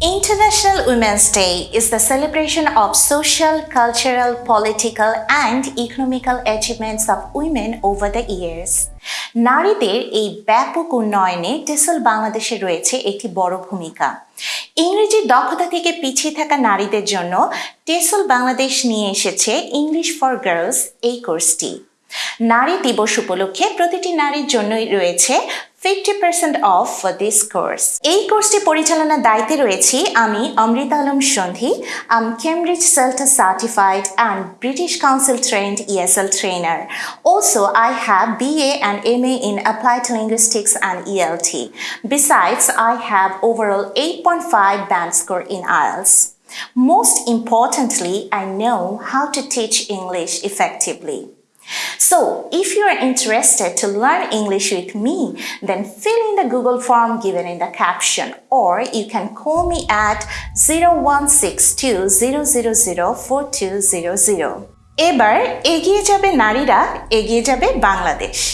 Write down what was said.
International Women's Day is the celebration of social, cultural, political, and economical achievements of women over the years. নারীদের এই ব্যাপক উন্নয়নে টেসল বাংলাদেশে রয়েছে একটি বড় ভূমিকা ইংরেজি দক্ষতা থেকে পিছিয়ে থাকা নারীদের জন্য টেসল বাংলাদেশ নিয়ে এসেছে ইংলিশ ফর গার্লস এই কোর্সটি নারী দিবস উপলক্ষে প্রতিটি নারীর জন্যই রয়েছে fifty percent off for this course এই কোর্সটি পরিচালনার দায়িত্বে রয়েছি আমি অমৃতা আলম সন্ধি আম Cambridge CELTA certified and British Council trend ESL trainer. Also, I have BA and MA in Applied Linguistics and ELT. Besides, I have overall 8.5 band score in IELTS. Most importantly, I know how to teach English effectively. So, if you are interested to learn English with me, then fill in the Google form given in the caption, or you can call me at 0162 এবার এগিয়ে যাবে নারীরা এগিয়ে যাবে বাংলাদেশ